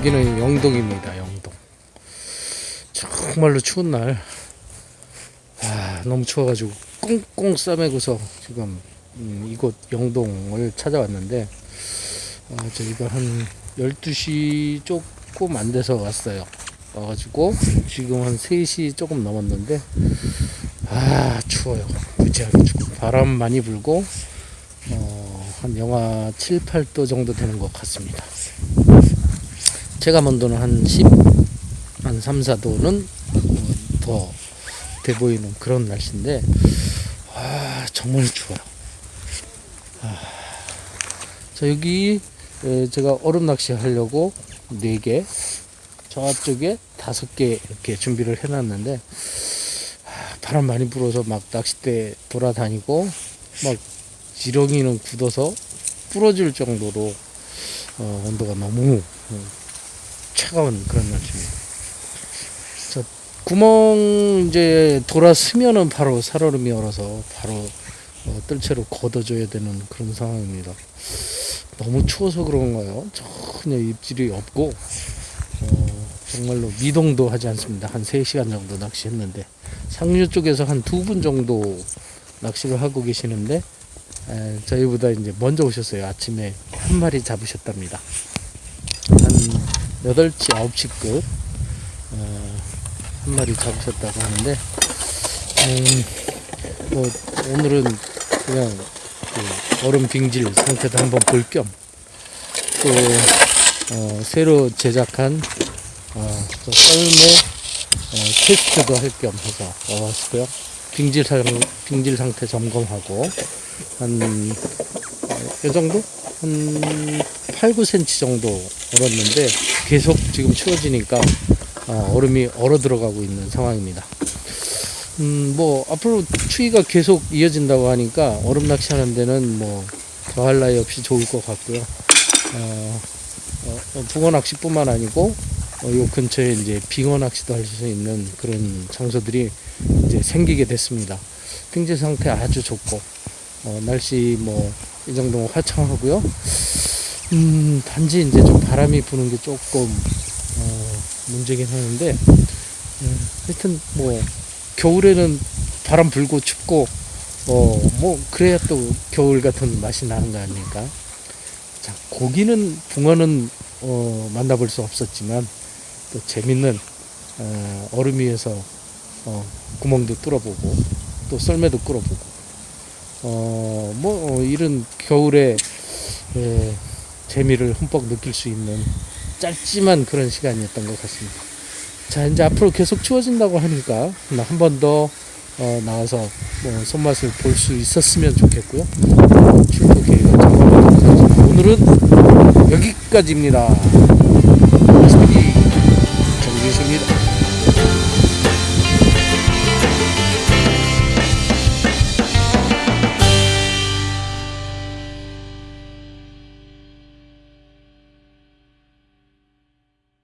여기는 영동입니다. 영동. 정말로 추운 날, 아, 너무 추워가지고 꽁꽁 싸매고서 지금 음, 이곳 영동을 찾아왔는데 아, 저희가 한 12시 조금 안 돼서 왔어요. 와가지고 지금 한 3시 조금 넘었는데 아 추워요. 무지하게 춥고 바람 많이 불고 어, 한 영하 7, 8도 정도 되는 것 같습니다. 체감 온도는 한 10, 한 3, 4도는 더 돼 보이는 그런 날씨인데 아 정말 추워요. 아, 자 여기 에, 제가 얼음 낚시 하려고 4개 저쪽에 5개 이렇게 준비를 해놨는데 아, 바람 많이 불어서 막 낚싯대 돌아다니고 막 지렁이는 굳어서 부러질 정도로 어, 온도가 너무 어, 차가운 그런 날씨입니다. 자, 구멍 이제 돌아서면은 바로 살얼음이 얼어서 바로 어, 뜰채로 걷어줘야 되는 그런 상황입니다. 너무 추워서 그런가요? 전혀 입질이 없고 어, 정말로 미동도 하지 않습니다. 한 3시간 정도 낚시했는데 상류 쪽에서 한 두 분 정도 낚시를 하고 계시는데 에, 저희보다 이제 먼저 오셨어요. 아침에 한 마리 잡으셨답니다. 한 8시, 9시급 어, 한 마리 잡으셨다고 하는데 음, 뭐 오늘은 그냥 그 얼음 빙질 상태도 한번 볼 겸 또 어, 새로 제작한 어, 또 썰매 어, 테스트도 할 겸 해서 와봤고요. 빙질 상 빙질 상태 점검하고 한 이 정도 한 8, 9cm 정도 얼었는데 계속 지금 추워지니까 어, 얼음이 얼어 들어가고 있는 상황입니다. 음, 뭐 앞으로 추위가 계속 이어진다고 하니까 얼음 낚시하는 데는 뭐 더할 나위 없이 좋을 것 같고요. 어, 어, 붕어 낚시뿐만 아니고 어, 요 근처에 이제 빙어 낚시도 할 수 있는 그런 장소들이 이제 생기게 됐습니다. 빙질 상태 아주 좋고 어, 날씨 뭐 이 정도 화창하고요. 음, 단지 이제 좀 바람이 부는 게 조금 어, 문제긴 하는데 음, 하여튼 뭐 겨울에는 바람 불고 춥고 어 뭐 그래야 또 겨울 같은 맛이 나는 거 아닙니까? 자 고기는 붕어는 어 만나볼 수 없었지만 또 재밌는 어, 얼음 위에서 어, 구멍도 뚫어보고 또 썰매도 끌어보고 어뭐 어, 이런 겨울에 에, 재미를 흠뻑 느낄 수 있는 짧지만 그런 시간이었던 것 같습니다. 자 이제 앞으로 계속 추워진다고 하니까 한 번더 어, 나와서 뭐 손맛을 볼 수 있었으면 좋겠고요. 잡아보도록 하겠습니다. 오늘은 여기까지입니다.